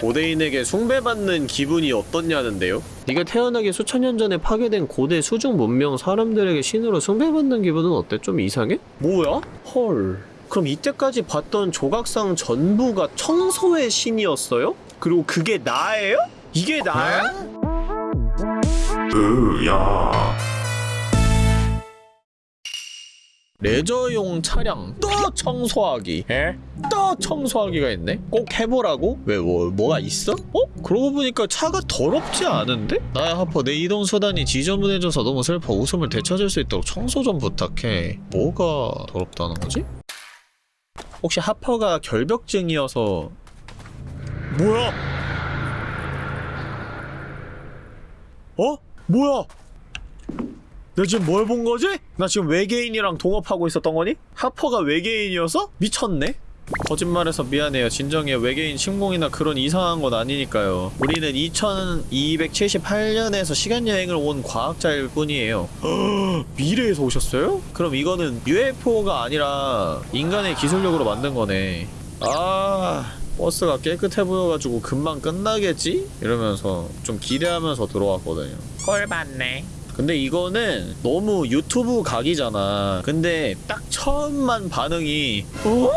고대인에게 숭배받는 기분이 어떻냐는데요? 네가 태어나기 수천 년 전에 파괴된 고대 수중 문명 사람들에게 신으로 숭배받는 기분은 어때? 좀 이상해? 뭐야? 헐. 그럼 이때까지 봤던 조각상 전부가 청소의 신이었어요? 그리고 그게 나예요? 이게 나야? 으야 레저용 차량 또 청소하기 에? 또 청소하기가 있네? 꼭 해보라고? 왜 뭐, 뭐가 있어? 어? 그러고 보니까 차가 더럽지 않은데? 나야 하퍼 내 이동수단이 지저분해져서 너무 슬퍼 웃음을 되찾을 수 있도록 청소 좀 부탁해 뭐가 더럽다는 거지? 혹시 하퍼가 결벽증이어서 뭐야? 어? 뭐야? 너 지금 뭘 본 거지? 나 지금 외계인이랑 동업하고 있었던 거니? 하퍼가 외계인이어서? 미쳤네? 거짓말해서 미안해요. 진정해. 외계인 침공이나 그런 이상한 건 아니니까요. 우리는 2278년에서 시간여행을 온 과학자일 뿐이에요. 미래에서 오셨어요? 그럼 이거는 UFO가 아니라 인간의 기술력으로 만든 거네. 아... 버스가 깨끗해 보여가지고 금방 끝나겠지? 이러면서 좀 기대하면서 들어왔거든요. 꼴 봤네. 근데 이거는 너무 유튜브 각이잖아. 근데 딱 처음만 반응이 어?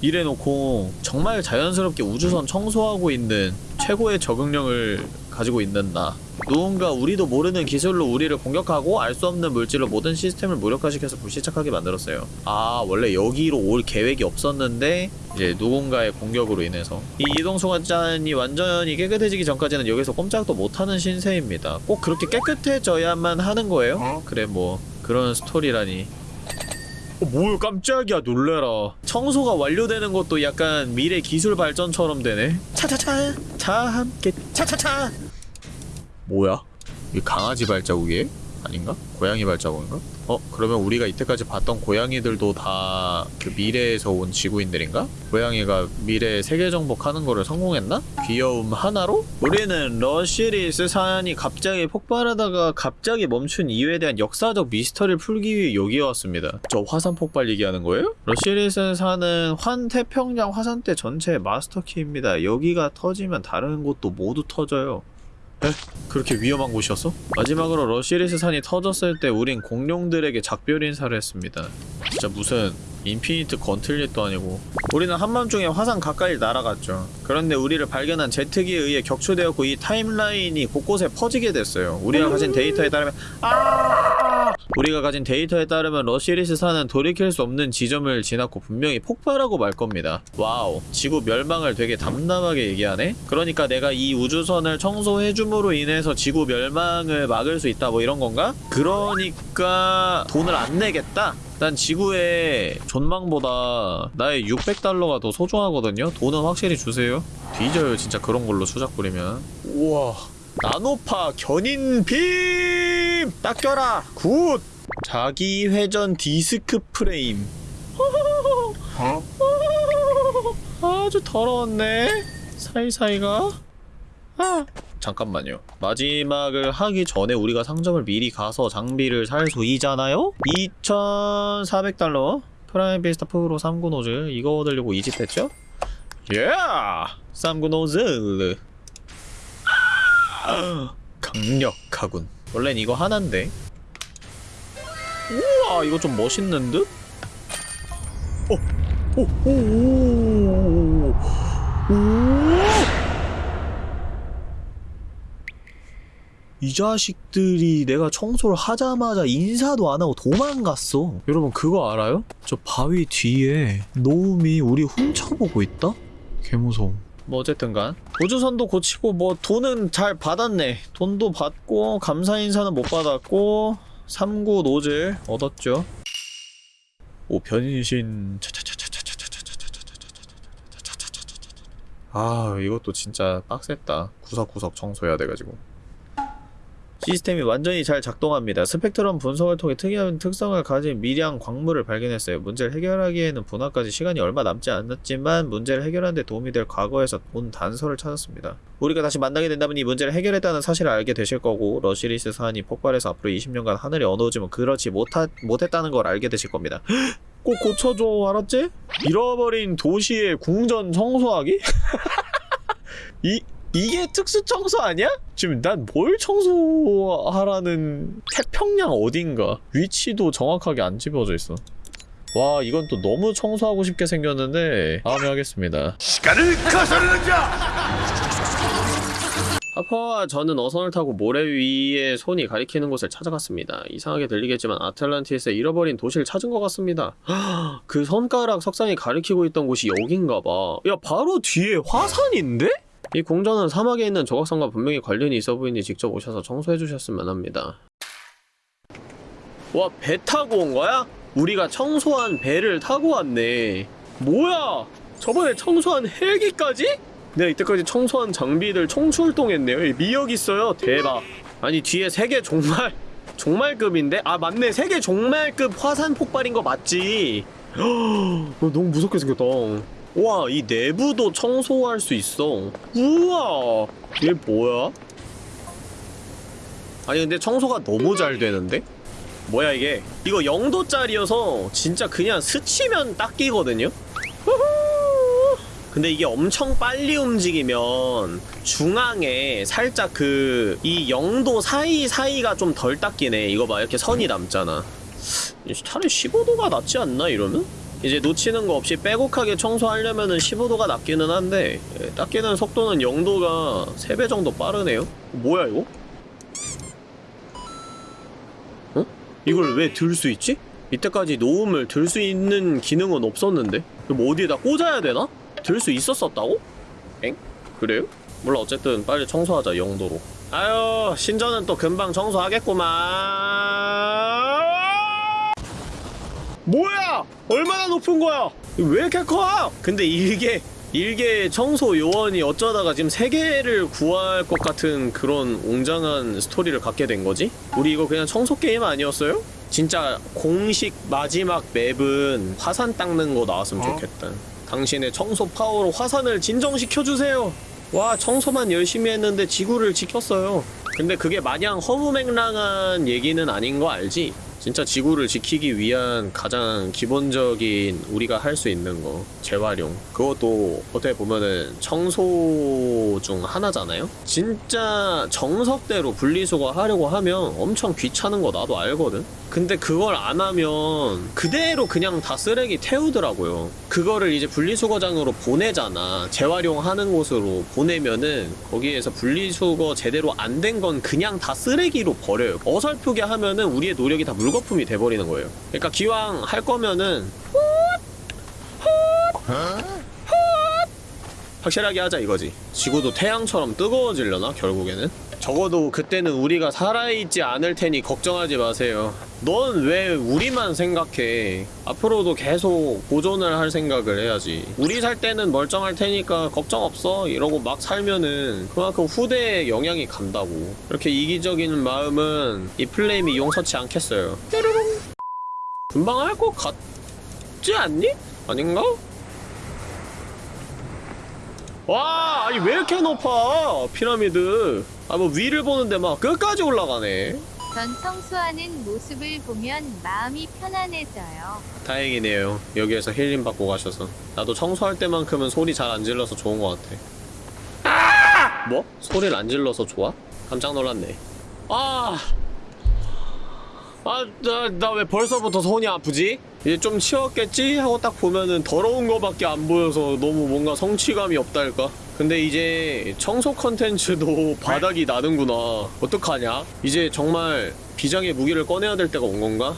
이래놓고 정말 자연스럽게 우주선 청소하고 있는 최고의 적응력을 가지고 있는 나. 누군가 우리도 모르는 기술로 우리를 공격하고 알 수 없는 물질로 모든 시스템을 무력화시켜서 불시착하게 만들었어요. 아 원래 여기로 올 계획이 없었는데 이제 누군가의 공격으로 인해서. 이 이동수관잔이 완전히 깨끗해지기 전까지는 여기서 꼼짝도 못하는 신세입니다. 꼭 그렇게 깨끗해져야만 하는 거예요? 그래 뭐 그런 스토리라니. 어, 뭘 깜짝이야 놀래라. 청소가 완료되는 것도 약간 미래 기술 발전처럼 되네. 차차차 차 함께. 차차차 뭐야? 이 강아지 발자국이에요? 아닌가? 고양이 발자국인가? 어? 그러면 우리가 이때까지 봤던 고양이들도 다 그 미래에서 온 지구인들인가? 고양이가 미래에 세계 정복하는 거를 성공했나? 귀여움 하나로? 우리는 러시리스 산이 갑자기 폭발하다가 갑자기 멈춘 이유에 대한 역사적 미스터리를 풀기 위해 여기에 왔습니다. 저 화산 폭발 얘기하는 거예요? 러시리스 산은 환태평양 화산대 전체의 마스터키입니다. 여기가 터지면 다른 곳도 모두 터져요. 에? 그렇게 위험한 곳이었어? 마지막으로 러시리스 산이 터졌을 때 우린 공룡들에게 작별 인사를 했습니다. 진짜 무슨 Infinite Gauntlet도 아니고 우리는 한밤중에 화산 가까이 날아갔죠. 그런데 우리를 발견한 제트기에 의해 격추되었고 이 timeline이 곳곳에 퍼지게 됐어요. 우리가 가진 데이터에 따르면 아 우리가 가진 데이터에 따르면 러시리스 산은 돌이킬 수 없는 지점을 지났고 분명히 폭발하고 말 겁니다. Wow 지구 멸망을 되게 담담하게 얘기하네? 그러니까 내가 이 우주선을 청소해줌으로 인해서 지구 멸망을 막을 수 있다 뭐 이런 건가? 그러니까 돈을 안 내겠다? 난 지구의 존망보다 나의 600달러가 더 소중하거든요? 돈은 확실히 주세요. 뒤져요 진짜 그런 걸로 수작 부리면. 우와 나노파 견인빔! 딱 껴라! Good! 자기 회전 디스크 프레임. 어? 아주 더러웠네. 사이사이가. 아. 잠깐만요. 마지막을 하기 전에 우리가 상점을 미리 가서 장비를 살 수 있잖아요? 2,400달러. Prime Vista Pro 3구 노즐. 이거 얻으려고 이 짓 했죠? 예! 3구 노즐. 아, 강력하군. 원래는 이거 하나인데. 우와, 이거 좀 멋있는 듯? 어, 오, 오, 오, 오. 이 자식들이 내가 청소를 하자마자 인사도 안 하고 도망갔어. 여러분 그거 알아요? 저 바위 뒤에 노움이 우리 훔쳐보고 있다? 개무서워. 뭐 어쨌든간 우주선도 고치고 뭐 돈은 잘 받았네. 돈도 받고 감사 인사는 못 받았고 3구 노즐 얻었죠. 오 변신 아 이것도 진짜 빡셌다 구석구석 청소해야 돼가지고 시스템이 완전히 잘 작동합니다. 스펙트럼 분석을 통해 특이한 특성을 가진 미량 광물을 발견했어요. 문제를 해결하기에는 분화까지 시간이 얼마 남지 않았지만 문제를 해결하는 데 도움이 될 과거에서 본 단서를 찾았습니다. 우리가 다시 만나게 된다면 이 문제를 해결했다는 사실을 알게 되실 거고 러시리스 산이 폭발해서 앞으로 20년간 하늘이 어두워지면 그렇지 못하, 못했다는 걸 알게 되실 겁니다. 꼭 고쳐줘 알았지? 잃어버린 도시의 궁전 청소하기? 이 이게 특수 청소 아니야? 지금 난 뭘 청소하라는 태평양 어딘가 위치도 정확하게 안 집어져 있어. 와 이건 또 너무 청소하고 싶게 생겼는데 다음에 하겠습니다. 시간을 거스르는 자 하퍼와 저는 어선을 타고 모래 위에 손이 가리키는 곳을 찾아갔습니다. 이상하게 들리겠지만 아틀란티스에 잃어버린 도시를 찾은 것 같습니다. 그 손가락 석상이 가리키고 있던 곳이 여긴가 봐. 야 바로 뒤에 화산인데? 이 공전은 사막에 있는 조각상과 분명히 관련이 있어 보이니 직접 오셔서 청소해 주셨으면 합니다. 와 배 타고 온 거야? 우리가 청소한 배를 타고 왔네. 뭐야? 저번에 청소한 헬기까지? 내가 이때까지 청소한 장비들 총출동했네요. 이 미역 있어요. 대박. 아니 뒤에 세계 종말 종말급인데? 아 맞네. 세계 종말급 화산 폭발인 거 맞지? 어, 너무 무섭게 생겼다. 와, 이 내부도 청소할 수 있어. 우와, 이게 뭐야? 아니 근데 청소가 너무 잘 되는데? 뭐야 이게? 이거 0도짜리여서 진짜 그냥 스치면? 후후. 근데 이게 엄청 빨리 움직이면 중앙에 살짝 그 이 0도 사이사이가 좀 덜 닦이네 이거 봐 이렇게 선이 남잖아 차라리 15도가 낫지 않나 이러면? 이제 놓치는 거 없이 빼곡하게 청소하려면은 15도가 낫기는 한데 예, 닦이는 속도는 0도가 3배 정도 빠르네요 뭐야 이거? 어? 이걸 왜 들 수 있지? 이때까지 노음을 들 수 있는 기능은 없었는데 뭐 어디에다 꽂아야 되나? 들 수 있었었다고? 엥? 그래요? 몰라 어쨌든 빨리 청소하자 영도로 아유 신전은 또 금방 청소하겠구만 뭐야 얼마나 높은 거야 왜 이렇게 커 근데 일개 일개 청소 요원이 어쩌다가 지금 세 개를 구할 것 같은 그런 웅장한 스토리를 갖게 된 거지? 우리 이거 그냥 청소 게임 아니었어요? 진짜 공식 마지막 맵은 화산 닦는 거 나왔으면 어? 좋겠다. 당신의 청소 파워로 화산을 진정시켜주세요. 와, 청소만 열심히 했는데 지구를 지켰어요. 근데 그게 마냥 허무맹랑한 얘기는 아닌 거 알지? 진짜 지구를 지키기 위한 가장 기본적인 우리가 할 수 있는 거 재활용. 그것도 어떻게 보면은 청소 중 하나잖아요? 진짜 정석대로 분리수거 하려고 하면 엄청 귀찮은 거 나도 알거든? 근데 그걸 안 하면 그대로 그냥 다 쓰레기 태우더라고요. 그거를 이제 분리수거장으로 보내잖아. 재활용하는 곳으로 보내면은 거기에서 분리수거 제대로 안 된 건 그냥 다 쓰레기로 버려요. 어설프게 하면은 우리의 노력이 다 물거품이 돼버리는 거예요 그러니까 기왕 할 거면은 확실하게 하자 이거지 지구도 태양처럼 뜨거워지려나 결국에는? 적어도 그때는 우리가 살아있지 않을 테니 걱정하지 마세요 넌 왜 우리만 생각해 앞으로도 계속 보존을 할 생각을 해야지 우리 살 때는 멀쩡할 테니까 걱정 없어 이러고 막 살면은 그만큼 후대에 영향이 간다고 이렇게 이기적인 마음은 이 플레임이 용서치 않겠어요. 금방 할 것 같지 않니? 아닌가? 와 아니 왜 이렇게 높아 피라미드 아 뭐 위를 보는데 막 끝까지 올라가네 전 청소하는 모습을 보면 마음이 편안해져요. 다행이네요 여기에서 힐링 받고 가셔서 나도 청소할 때만큼은 소리 잘 안 질러서 좋은 것 같아 아! 뭐? 소리를 안 질러서 좋아? 깜짝 놀랐네 아... 아, 나, 나 왜 벌써부터 손이 아프지? 이제 좀 치웠겠지? 하고 딱 보면은 더러운 거밖에 안 보여서 너무 뭔가 성취감이 없달까? 근데 이제 청소 컨텐츠도 바닥이 나는구나. 어떡하냐? 이제 정말 비장의 무기를 꺼내야 될 때가 온 건가?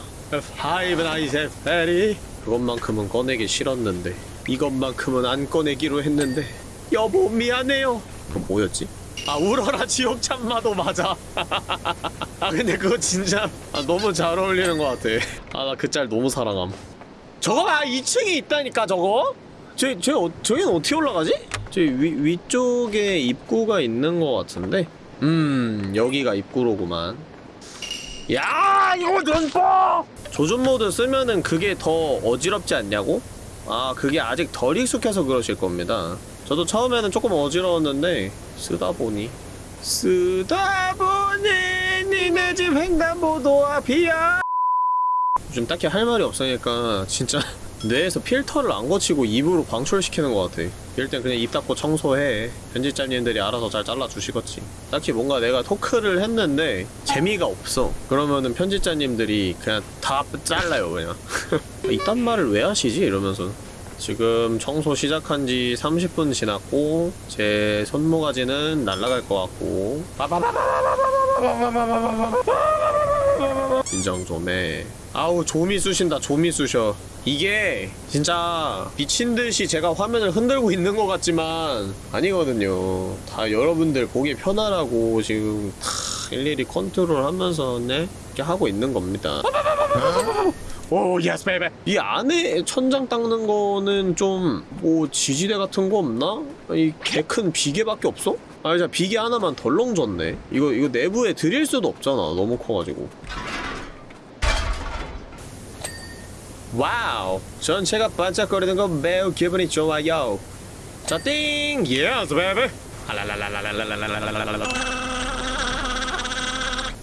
하이브 나이세 페리 그것만큼은 꺼내기 싫었는데 이것만큼은 안 꺼내기로 했는데 여보 미안해요 그거 뭐였지? 아 울어라 지옥 참마도 맞아. 아 근데 그거 진짜 아, 너무 잘 어울리는 것 같아. 아 나 그 짤 너무 사랑함. 저거 봐! 2층에 있다니까 저거! 저, 저, 어, 저기는 어떻게 올라가지? 저 위, 위쪽에 입구가 있는 것 같은데? 음 여기가 입구로구만. 야 이거 눈뽕! 조준 모드 쓰면은 그게 더 어지럽지 않냐고? 아 그게 아직 덜 익숙해서 그러실 겁니다. 저도 처음에는 조금 어지러웠는데 쓰다 보니? 쓰다 보니 니네 집 횡단보도 앞이야 요즘 딱히 할 말이 없으니까 진짜 뇌에서 필터를 안 거치고 입으로 방출시키는 것 같아. 이럴 땐 그냥 입 닫고 청소해. 편집자님들이 알아서 잘 잘라주시겠지. 딱히 뭔가 내가 토크를 했는데 재미가 없어. 그러면은 편집자님들이 그냥 다 잘라요 그냥. 이딴 말을 왜 하시지? 이러면서 지금 청소 시작한 지 30분 지났고 제 손모가지는 날아갈 것 같고. 인정 좀해 아우 좀이 쑤신다 좀이 쑤셔. 이게 진짜 미친듯이 제가 화면을 흔들고 있는 것 같지만 아니거든요. 다 여러분들 보기 편하라고 지금 다 일일이 컨트롤 하면서 네? 이렇게 하고 있는 겁니다 Oh yes baby 이 안에 천장 닦는 거는 좀 뭐 지지대 같은 거 없나? 이 개 큰 비계밖에 없어? 아 진짜 비계 하나만 덜렁 줬네. 이거 이거 내부에 들일 수도 없잖아 너무 커가지고. Wow. 전체가 반짝거리는 거 매우 기분이 좋아요. 자띵! Yes baby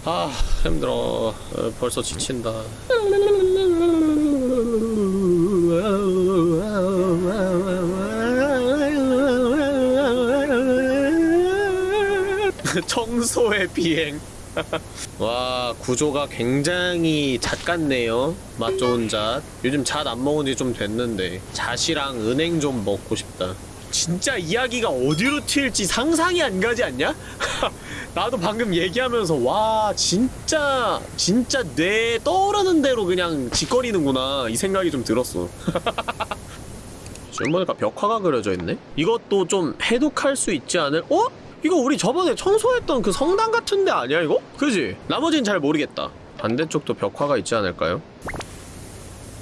아 힘들어. 어, 벌써 지친다. 청소의 비행. 와 구조가 굉장히 잣 같네요. 맛 좋은 잣. 요즘 잣 안 먹은 지 좀 됐는데. 잣이랑 은행 좀 먹고 싶다 진짜 이야기가 어디로 튈지 상상이 안 가지 않냐? 나도 방금 얘기하면서 와 진짜 진짜 뇌 떠오르는 대로 그냥 짓거리는구나 이 생각이 좀 들었어 지금 보니까 벽화가 그려져 있네? 이것도 좀 해독할 수 있지 않을? 어? 이거 우리 저번에 청소했던 그 성당 같은 데 아니야 이거? 그지? 나머지는 잘 모르겠다 반대쪽도 벽화가 있지 않을까요?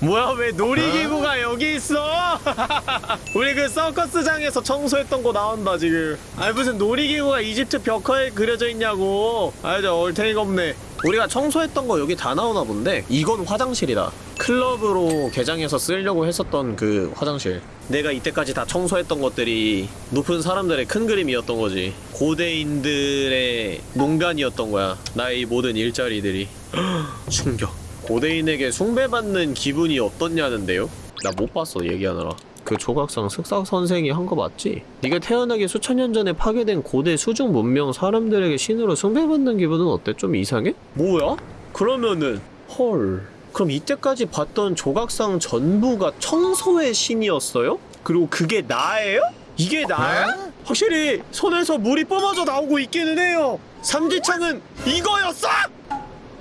뭐야 왜 놀이기구가 여기 있어? 우리 그 서커스장에서 청소했던 거 나온다 지금. 아니 무슨 놀이기구가 이집트 벽화에 그려져 있냐고. 아저 얼탱이가 없네. 우리가 청소했던 거 여기 다 나오나 본데 이건 화장실이다. 클럽으로 개장해서 쓰려고 했었던 그 화장실. 내가 이때까지 다 청소했던 것들이 높은 사람들의 큰 그림이었던 거지. 고대인들의 농간이었던 거야. 나의 이 모든 일자리들이. 충격 고대인에게 숭배받는 기분이 어떻냐는데요? 나 못 봤어 얘기하느라 그 조각상 슥삭 선생이 한 거 맞지? 네가 태어나기 수천 년 전에 파괴된 고대 수중 문명 사람들에게 신으로 숭배받는 기분은 어때? 좀 이상해? 뭐야? 그러면은 헐 그럼 이때까지 봤던 조각상 전부가 청소의 신이었어요? 그리고 그게 나예요? 이게 나야? 확실히 손에서 물이 뿜어져 나오고 있기는 해요 삼지창은 이거였어?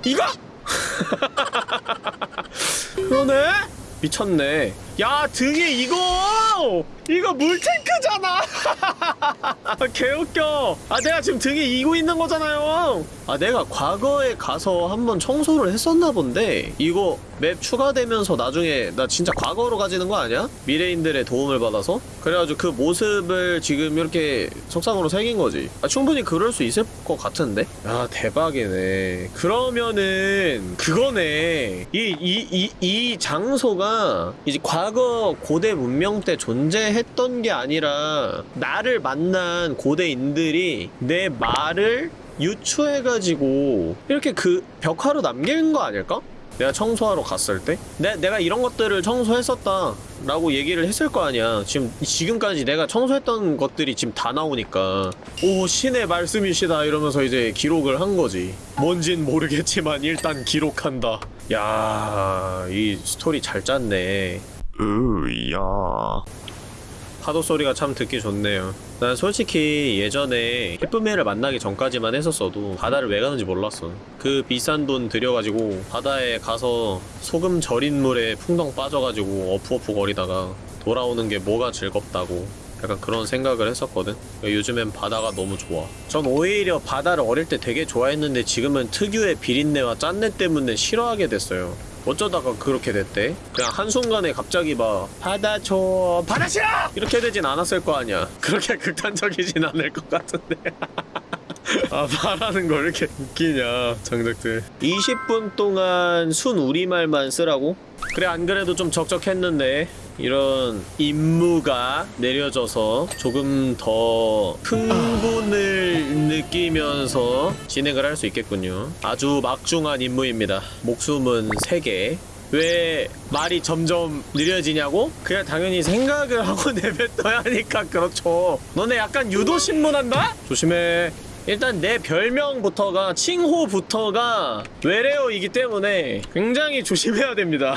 이거? 그러네? 미쳤네. 야, 등에 이거! 이거 물탱크잖아! 개웃겨. 아, 내가 지금 등에 이고 있는 거잖아요. 아, 내가 과거에 가서 한번 청소를 했었나 본데, 이거 맵 추가되면서 나중에 나 진짜 과거로 가지는 거 아니야? 미래인들의 도움을 받아서? 그래가지고 그 모습을 지금 이렇게 석상으로 새긴 거지. 아, 충분히 그럴 수 있을 것 같은데? 아, 대박이네. 그러면은, 그거네. 이, 이, 이, 이 장소가 이제 과거 고대 문명 때 존재했던 게 아니라 나를 만난 고대인들이 내 말을 유추해가지고 이렇게 그 벽화로 남긴 거 아닐까? 내가 청소하러 갔을 때? 내, 내가 이런 것들을 청소했었다 라고 얘기를 했을 거 아니야. 지금 지금까지 내가 청소했던 것들이 지금 다 나오니까. 오 신의 말씀이시다 이러면서 이제 기록을 한 거지. 뭔진 모르겠지만 일단 기록한다. 야 이 스토리 잘 짰네 으야 파도 소리가 참 듣기 좋네요. 난 솔직히 예전에 예쁨이를 만나기 전까지만 했었어도 바다를 왜 가는지 몰랐어. 그 비싼 돈 들여가지고 바다에 가서 소금 절인 물에 풍덩 빠져가지고 어프어프 거리다가 돌아오는 게 뭐가 즐겁다고 약간 그런 생각을 했었거든. 요즘엔 바다가 너무 좋아. 전 오히려 바다를 어릴 때 되게 좋아했는데 지금은 특유의 비린내와 짠내 때문에 싫어하게 됐어요. 어쩌다가 그렇게 됐대? 그냥 한순간에 갑자기 막 바다 줘 바다 싫어! 이렇게 되진 않았을 거 아니야 그렇게 극단적이진 않을 것 같은데 아 말하는 거왜 이렇게 웃기냐 정적들 20분 동안 순 우리말만 쓰라고? 그래 안 그래도 좀 적적했는데 이런 임무가 내려져서 조금 더 흥분을 느끼면서 진행을 할 수 있겠군요 아주 막중한 임무입니다 목숨은 3개 왜 말이 점점 느려지냐고? 그냥 당연히 생각을 하고 내뱉어야 하니까 그렇죠. 너네 약간 유도 신문한다? 조심해. 일단 내 별명부터가 칭호부터가 외래어이기 때문에 굉장히 조심해야 됩니다.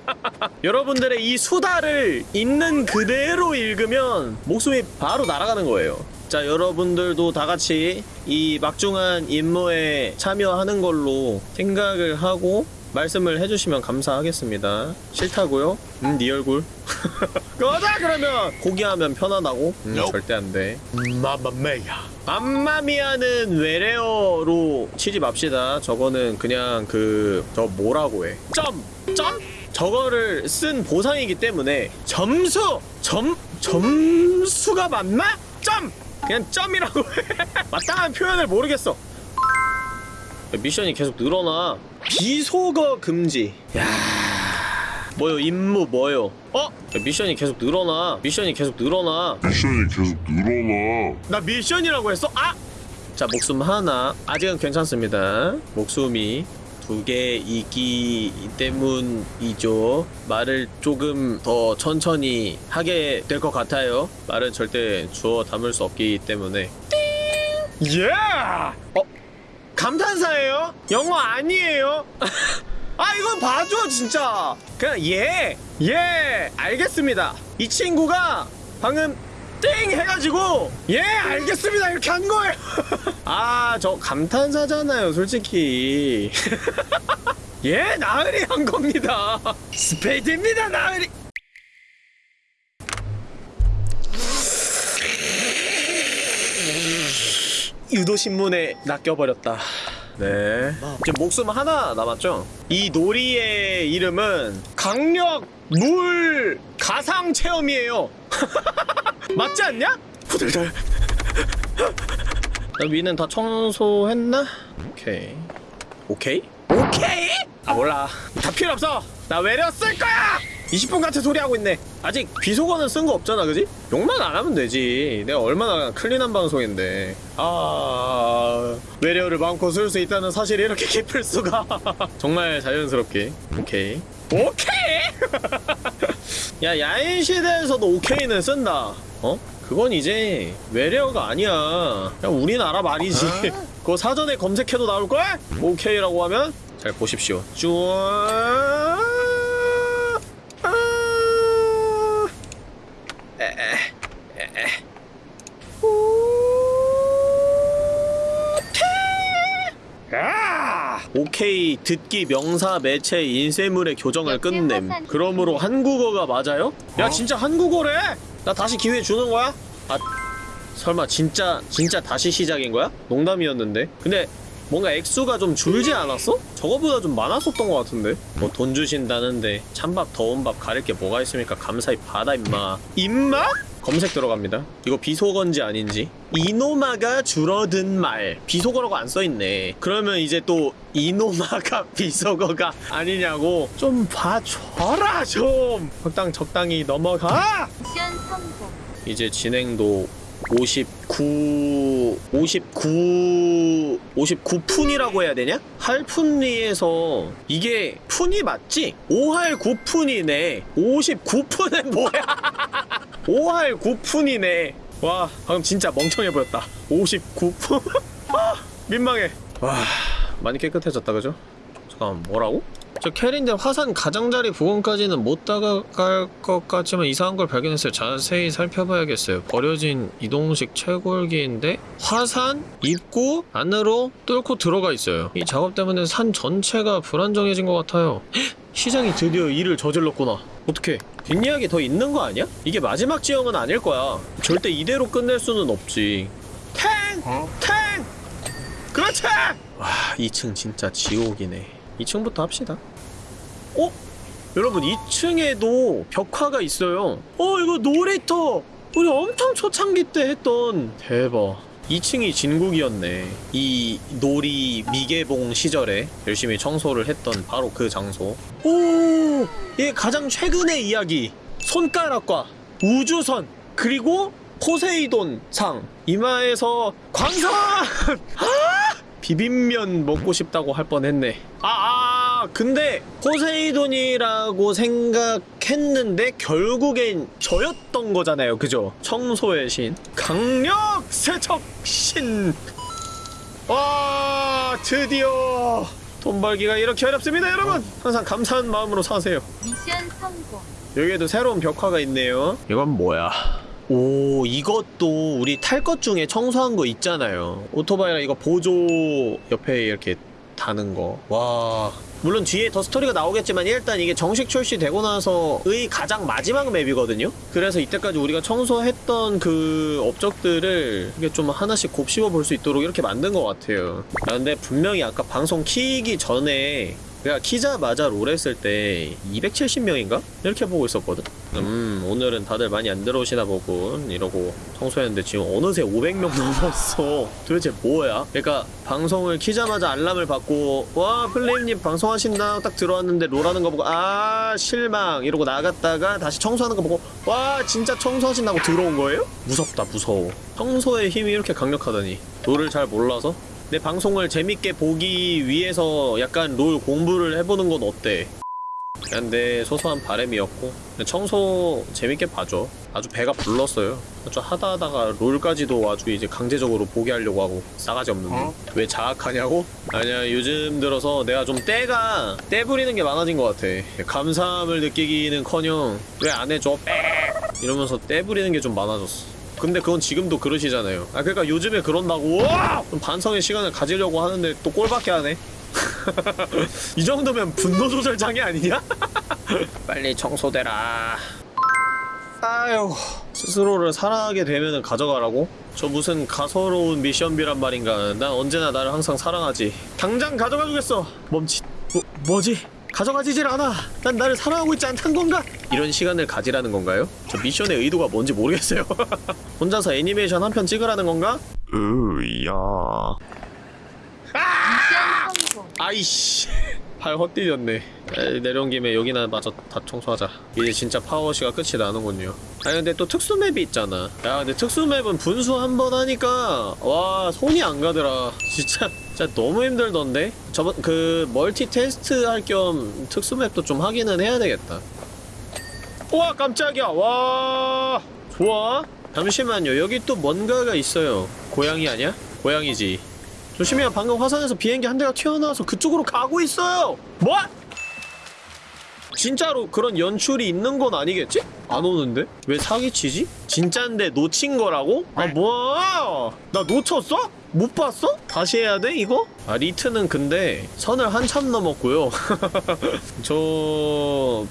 여러분들의 이 수다를 있는 그대로 읽으면 목숨이 바로 날아가는 거예요. 자, 여러분들도 다 같이 이 막중한 임무에 참여하는 걸로 생각을 하고 말씀을 해주시면 감사하겠습니다. 싫다고요? 음, 네 얼굴. 꺼자 그러면 고기하면 편하다고? 음, Nope. 절대 안 돼. 마마메야. 맘마미아는 외래어로 치지 맙시다. 저거는 그냥 그 저 뭐라고 해? 점, 점? 저거를 쓴 보상이기 때문에 점수, 점, 점수가 맞나? 점, 그냥 점이라고 해. 마땅한 표현을 모르겠어. 미션이 계속 늘어나. 비속어 금지. 야. 뭐요 임무 뭐요? 어? 미션이 계속 늘어나. 미션이 계속 늘어나. 미션이 계속 늘어나. 나 미션이라고 했어? 아! 자 목숨 하나 아직은 괜찮습니다 목숨이 두 개이기 때문이죠 말을 조금 더 천천히 하게 될 것 같아요 말은 절대 주워 담을 수 없기 때문에 띵! 예! 어? 감탄사예요? 영어 아니에요? 아 이건 봐줘 진짜 그냥 예! 예! 알겠습니다 이 친구가 방금 띵 해가지고 예 알겠습니다 이렇게 한 거예요 아 저 감탄사잖아요 솔직히 예 나으리 한 겁니다 스페이드입니다 나으리 유도신문에 낚여버렸다 네 지금 목숨 하나 남았죠? 이 놀이의 이름은 강력 물 가상 체험이에요 맞지 않냐? 후들들 나 위는 다 청소했나? 오케이 오케이? 오케이? 아 몰라 다 필요 없어 나 외려 쓸 거야 20분 같은 소리 하고 있네. 아직 비속어는 쓴 거 없잖아 그지? 욕만 안 하면 되지. 내가 얼마나 클린한 방송인데. 아 외래어를 마음껏 쓸 수 있다는 사실이 이렇게 깊을 수가. 정말 자연스럽게. 오케이. 오케이! 야 야인 시대에서도 오케이는 쓴다. 어? 그건 이제 외래어가 아니야. 그냥 우리나라 말이지. 그거 사전에 검색해도 나올걸? 오케이라고 하면 잘 보십시오. 쭈아 아. 에에 에에 아! 오케이 듣기 명사 매체 인쇄물의 교정을 끝냄 그러므로 한국어가 맞아요? 야 진짜 한국어래? 나 다시 기회 주는 거야? 아 설마 진짜 진짜 다시 시작인 거야? 농담이었는데 근데 뭔가 액수가 좀 줄지 않았어? 저거보다 좀 많았었던 것 같은데. 뭐 돈 주신다는데 찬밥 더운 밥 가릴 게 뭐가 있습니까? 감사히 받아 임마. 임마? 검색 들어갑니다. 이거 비속어인지 아닌지. 이노마가 줄어든 말. 비속어라고 안 써있네. 그러면 이제 또 이노마가 비속어가 아니냐고. 좀 봐줘라 좀. 적당 적당히 넘어가. 미션 성공. 이제 진행도 59 59 59푼이라고 해야 되냐? 할푼리에서 이게 푼이 맞지? 5할 9푼이네 59푼은 뭐야 5할 9푼이네 와 방금 진짜 멍청해 보였다 59푼 아, 민망해 와 많이 깨끗해졌다 그죠? 잠깐만 뭐라고? 저 캐린데 화산 가장자리 부근까지는 못 다가갈 것 같지만 이상한 걸 발견했어요. 자세히 살펴봐야겠어요. 버려진 이동식 채굴기인데 화산 입구 안으로 뚫고 들어가 있어요. 이 작업 때문에 산 전체가 불안정해진 것 같아요. 헉! 시장이 드디어 일을 저질렀구나. 어떻게? 뒷이야기 더 있는 거 아니야? 이게 마지막 지형은 아닐 거야. 절대 이대로 끝낼 수는 없지. 탱! 탱! 그렇지! 와, 2층 진짜 지옥이네. 2층부터 합시다. 어? 여러분 2층에도 벽화가 있어요. 어 이거 놀이터! 우리 엄청 초창기 때 했던 대박. 2층이 진국이었네. 이 놀이 미개봉 시절에 열심히 청소를 했던 바로 그 장소. 오! 이게 가장 최근의 이야기. 손가락과 우주선 그리고 포세이돈 상 이마에서 광선! 아! 비빔면 먹고 싶다고 할 뻔했네. 아, 아 아 근데 포세이돈이라고 생각했는데 결국엔 저였던 거잖아요 그죠? 청소의 신 강력 세척 신와 드디어 돈 벌기가 이렇게 어렵습니다 여러분 항상 감사한 마음으로 사세요 미션 성공. 여기에도 새로운 벽화가 있네요 이건 뭐야 오 이것도 우리 탈 것 중에 청소한 거 있잖아요. 오토바이랑 이거 보조 옆에 이렇게 다는 거와. 물론 뒤에 더 스토리가 나오겠지만 일단 이게 정식 출시되고 나서의 가장 마지막 맵이거든요? 그래서 이때까지 우리가 청소했던 그 업적들을 이게 좀 하나씩 곱씹어 볼 수 있도록 이렇게 만든 것 같아요. 아 근데 분명히 아까 방송 키기 전에 내가 키자마자 롤 했을 때 270명인가? 이렇게 보고 있었거든? 음 오늘은 다들 많이 안 들어오시나 보군 이러고 청소했는데 지금 어느새 500명 넘었어 도대체 뭐야? 그러니까 방송을 키자마자 알람을 받고 와 플레임님 방송하신다 딱 들어왔는데 롤하는 거 보고 아 실망 이러고 나갔다가 다시 청소하는 거 보고 와 진짜 청소하신다고 들어온 거예요? 무섭다 무서워 청소의 힘이 이렇게 강력하다니 롤을 잘 몰라서? 내 방송을 재밌게 보기 위해서 약간 롤 공부를 해보는 건 어때? 그냥 내 소소한 바램이었고 청소 재밌게 봐줘. 아주 배가 불렀어요. 아주 하다 하다가 롤까지도 아주 이제 강제적으로 보게 하려고 하고 싸가지 없는데 왜 자학하냐고? 아니야 요즘 들어서 내가 좀 때가 때 부리는 게 많아진 것 같아. 감사함을 느끼기는커녕 왜 안 해줘? 빽 이러면서 때 부리는 게 좀 많아졌어 근데 그건 지금도 그러시잖아요 아 그러니까 요즘에 그런다고 좀 반성의 시간을 가지려고 하는데 또 꼴밖에 안 해 이 정도면 분노 조절 장애 아니냐? 빨리 청소되라. 아유, 스스로를 사랑하게 되면 가져가라고? 저 무슨 가소로운 미션비란 말인가? 난 언제나 나를 항상 사랑하지. 당장 가져가 주겠어. 멈칫. 뭐, 뭐지? 가져가지질 않아. 난 나를 사랑하고 있지 않단 건가? 이런 시간을 가지라는 건가요? 저 미션의 의도가 뭔지 모르겠어요. 혼자서 애니메이션 한 편 찍으라는 건가? 으야. 미션 성공. 아이씨 발 헛디뎠네 에이, 내려온 김에 여기나 마저 다 청소하자 이제 진짜 파워시가 끝이 나는군요 아니 근데 또 특수맵이 있잖아 야 근데 특수맵은 분수 한 번 하니까 와 손이 안 가더라 진짜 진짜 너무 힘들던데? 저번 그 멀티 테스트 할 겸 특수맵도 좀 하기는 해야 되겠다. 우와 깜짝이야. 와 좋아. 잠시만요. 여기 또 뭔가가 있어요. 고양이 아니야? 고양이지. 조심해요. 방금 화산에서 비행기 한 대가 튀어나와서 그쪽으로 가고 있어요. 뭐? 진짜로 그런 연출이 있는 건 아니겠지? 안 오는데? 왜 사기치지? 진짠데 놓친 거라고? 아 뭐야 나 놓쳤어? 못 봤어? 다시 해야 돼 이거? 아 리트는 근데 선을 한참 넘었고요 저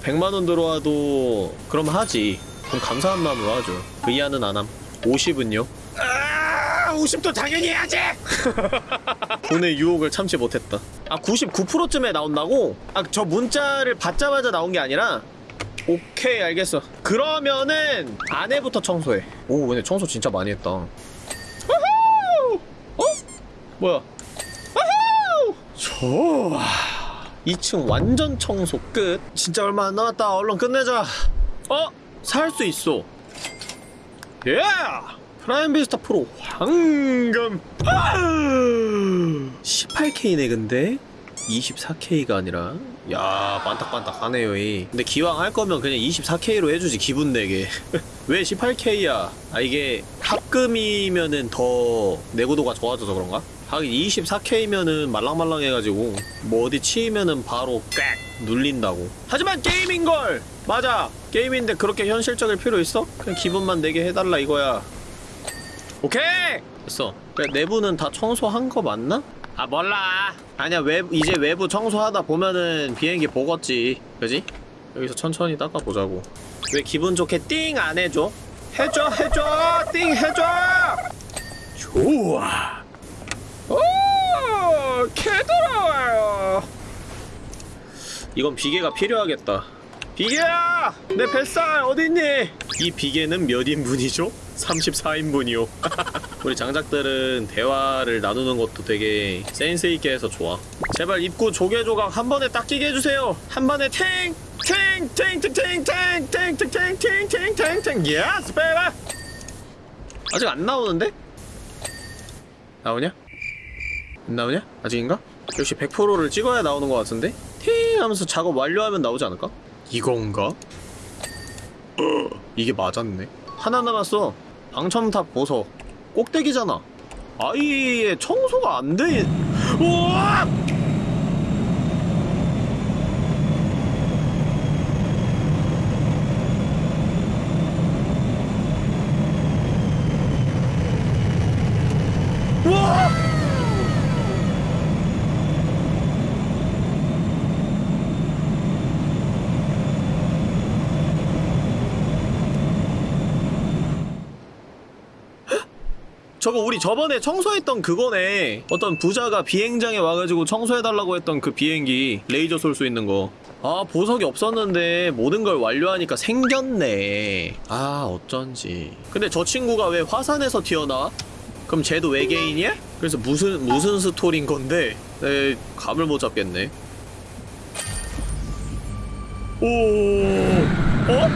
100만원 들어와도 그럼 하지 그럼 감사한 마음으로 하죠 그 이하는 안함 50은요? 아 50도 당연히 해야지! 돈의 유혹을 참지 못했다 아 99%쯤에 나온다고? 아 저 문자를 받자마자 나온 게 아니라 오케이 알겠어 그러면은 안에부터 청소해 오 근데 청소 진짜 많이 했다 우후! 어? 뭐야 우후! 좋아 2층 완전 청소 끝 진짜 얼마 안 남았다 얼른 끝내자 어? 살 수 있어 예! Prime Vista Pro 황금 18K네 근데? 24K가 아니라? 야 반딱반딱하네요 이. 근데 기왕 할 거면 그냥 24K로 해주지 기분 내게. 왜 18K야? 아 이게 합금이면은 더 내구도가 좋아져서 그런가? 하긴 24K면은 말랑말랑해가지고 뭐 어디 치이면은 바로 꽥 눌린다고. 하지만 게임인걸! 맞아! 게임인데 그렇게 현실적일 필요 있어? 그냥 기분만 내게 해달라 이거야 오케이! 됐어. 내부는 다 청소한 거 맞나? 아 몰라. 아니야 외부 이제 외부 청소하다 보면은 비행기 보겠지. 그지? 여기서 천천히 닦아보자고. 왜 기분 좋게 띵 안 해줘? 해줘 해줘 띵 해줘. 좋아. 오 개돌아와요. 이건 비계가 필요하겠다. 비계야! 내 뱃살 어딨니? 이 비계는 몇 인분이죠? 34인분이요. 우리 장작들은 대화를 나누는 것도 되게 센스있게 해서 좋아. 제발 입구 조개 조각 한 번에 딱 끼게 해주세요. 한 번에 탱! 탱! 탱! 탱! 탱! 탱! 탱! 탱! 탱! 탱! 탱! 탱! 탱! Yes baby! 아직 안 나오는데? 나오냐? 안 나오냐? 아직인가? 역시 100%를 찍어야 나오는 것 같은데? 팅! 하면서 작업 완료하면 나오지 않을까? 이건가? 어, 이게 맞았네 하나 남았어 방첨탑 보석 꼭대기잖아 아예 청소가 안 돼 우와! 우와! 저거 우리 저번에 청소했던 그거네 어떤 부자가 비행장에 와가지고 청소해달라고 했던 그 비행기 레이저 쏠 수 있는 거 아 보석이 없었는데 모든 걸 완료하니까 생겼네 아 어쩐지 근데 저 친구가 왜 화산에서 튀어나와? 그럼 쟤도 외계인이야? 그래서 무슨 무슨 스토리인 건데 에 감을 못 잡겠네 오 어?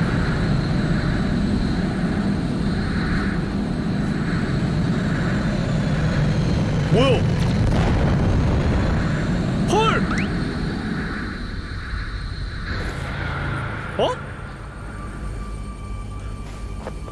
뭐야? 헐! 어?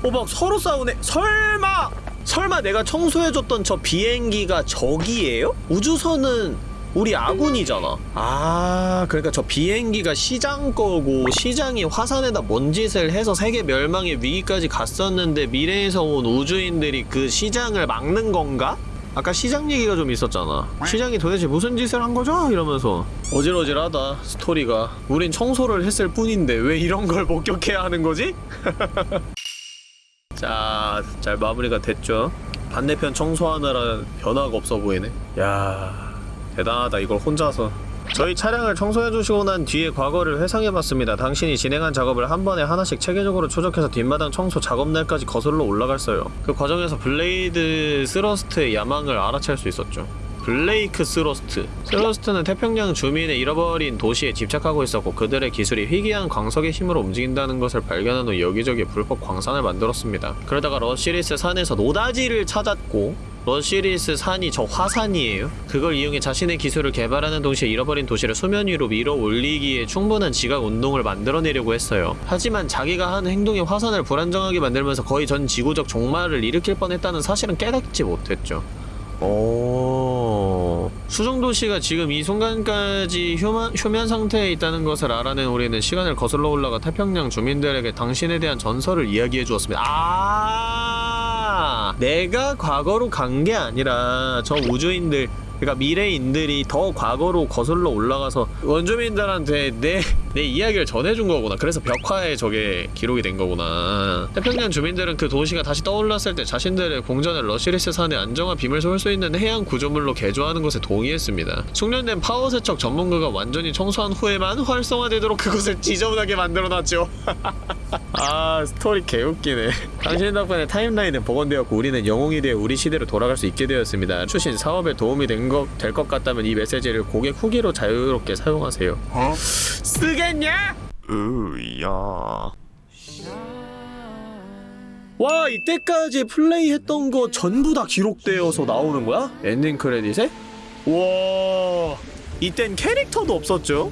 어, 막 서로 싸우네. 설마! 설마 내가 청소해줬던 저 비행기가 적이에요? 우주선은 우리 아군이잖아. 아, 그러니까 저 비행기가 시장 거고 시장이 화산에다 뭔 짓을 해서 세계 멸망의 위기까지 갔었는데 미래에서 온 우주인들이 그 시장을 막는 건가? 아까 시장 얘기가 좀 있었잖아. 시장이 도대체 무슨 짓을 한 거죠? 이러면서 어질어질하다 스토리가. 우린 청소를 했을 뿐인데 왜 이런 걸 목격해야 하는 거지? 자, 잘 마무리가 됐죠. 반대편 청소하느라 변화가 없어 보이네. 야, 대단하다. 이걸 혼자서. 저희 차량을 청소해주시고 난 뒤에 과거를 회상해봤습니다. 당신이 진행한 작업을 한 번에 하나씩 체계적으로 추적해서 뒷마당 청소 작업날까지 거슬러 올라갔어요. 그 과정에서 블레이드 스러스트의 야망을 알아챌 수 있었죠. 블레이크 스러스트. 스러스트는 태평양 주민의 잃어버린 도시에 집착하고 있었고 그들의 기술이 희귀한 광석의 힘으로 움직인다는 것을 발견한 후 여기저기 불법 광산을 만들었습니다. 그러다가 러시리스 산에서 노다지를 찾았고 러시리스 산이 저 화산이에요? 그걸 이용해 자신의 기술을 개발하는 동시에 잃어버린 도시를 수면 위로 밀어 올리기에 충분한 지각 운동을 만들어내려고 했어요. 하지만 자기가 한 행동이 화산을 불안정하게 만들면서 거의 전 지구적 종말을 일으킬 뻔했다는 사실은 깨닫지 못했죠. 오... 수정도시가 지금 이 순간까지 휴만, 휴면 상태에 있다는 것을 알아낸 우리는 시간을 거슬러 올라가 태평양 주민들에게 당신에 대한 전설을 이야기해 주었습니다. 아, 내가 과거로 간 게 아니라 저 우주인들 그러니까 미래인들이 더 과거로 거슬러 올라가서 원주민들한테 내, 내 이야기를 전해준 거구나. 그래서 벽화에 저게 기록이 된 거구나. 태평양 주민들은 그 도시가 다시 떠올랐을 때 자신들의 궁전을 러시리스 산에 안정화 빔을 쏠 수 있는 해양 구조물로 개조하는 것에 동의했습니다. 숙련된 파워 세척 전문가가 완전히 청소한 후에만 활성화되도록 그것을 지저분하게 만들어놨죠. 아 스토리 개웃기네 당신 덕분에 타임라인은 복원되었고 우리는 영웅이 되어 우리 시대로 돌아갈 수 있게 되었습니다 추신 사업에 도움이 된 것 될 것 같다면 이 메시지를 고객 후기로 자유롭게 사용하세요 어? 쓰겠냐? 으야 와 이때까지 플레이했던 거 전부 다 기록되어서 나오는 거야? 엔딩 크레딧에? 와 이땐 캐릭터도 없었죠?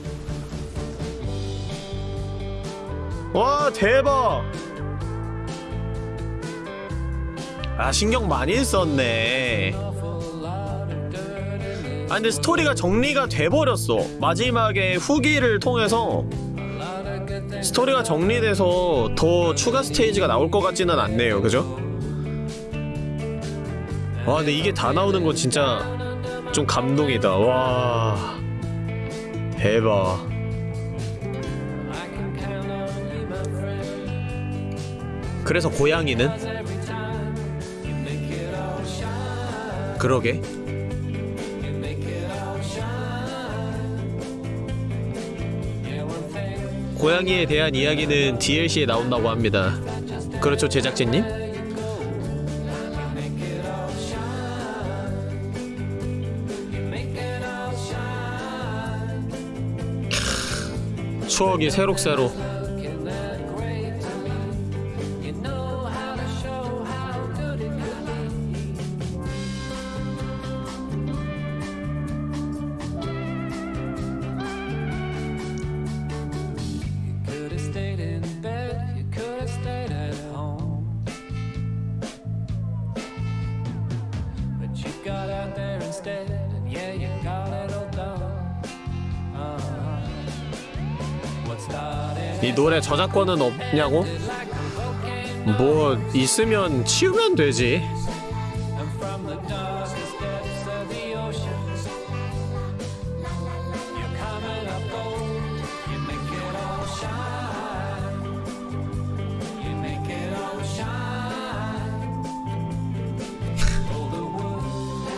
와 대박 아 신경 많이 썼네 아 근데 스토리가 정리가 돼버렸어. 마지막에 후기를 통해서 스토리가 정리돼서 더 추가 스테이지가 나올 것 같지는 않네요. 그죠? 와 근데 이게 다 나오는 건 진짜 좀 감동이다. 와 대박. 그래서 고양이는? 그러게 고양이에 대한 이야기는 DLC에 나온다고 합니다 그렇죠 제작진님? 캬, 추억이 새록새록 이 노래 저작권은 없냐고? 뭐 있으면 치우면 되지.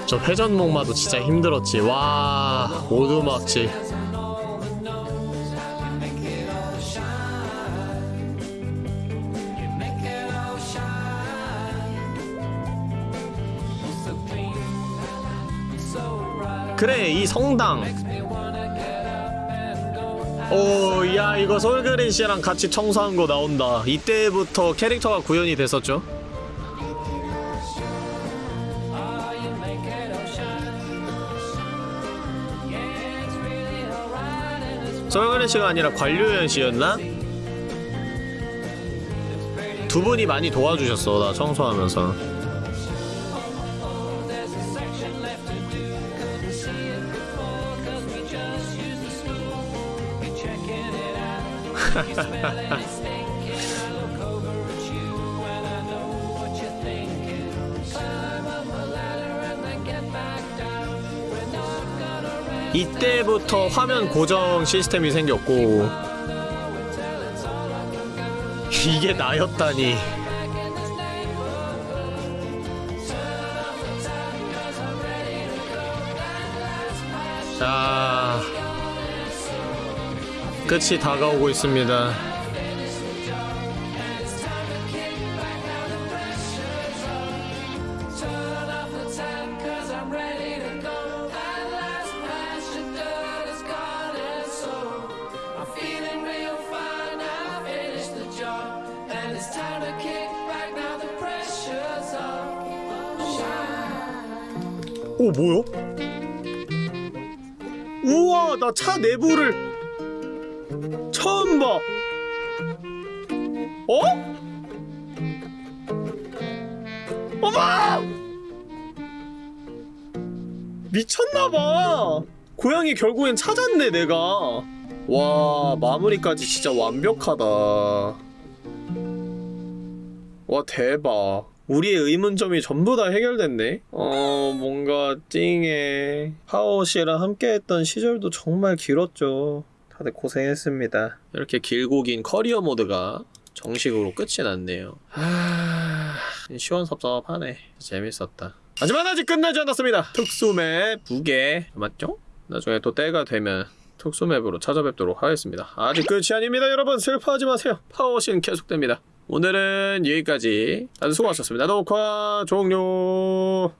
저 회전목마도 진짜 힘들었지. 와 오두막질. 그래 이 성당. 오, 야 이거 솔그린 씨랑 같이 청소한 거 나온다. 이때부터 캐릭터가 구현이 됐었죠. 솔그린 씨가 아니라 관료연 씨였나? 두 분이 많이 도와주셨어 나 청소하면서. 이때부터 화면 고정 시스템이 생겼고 이게 나였다니. 자 끝이 다가오고 있습니다 미쳤나봐. 고양이 결국엔 찾았네 내가. 와 마무리까지 진짜 완벽하다. 와 대박. 우리의 의문점이 전부 다 해결됐네. 어 뭔가 찡해. 하오 씨랑 함께했던 시절도 정말 길었죠. 다들 고생했습니다. 이렇게 길고 긴 커리어 모드가 정식으로 끝이 났네요. 하... 시원섭섭하네. 재밌었다. 하지만 아직 끝나지 않았습니다. 특수맵 2개 맞죠? 나중에 또 때가 되면 특수맵으로 찾아뵙도록 하겠습니다. 아직 끝이 아닙니다, 여러분. 슬퍼하지 마세요. 파워신 계속됩니다. 오늘은 여기까지. 다들 수고하셨습니다. 녹화 종료.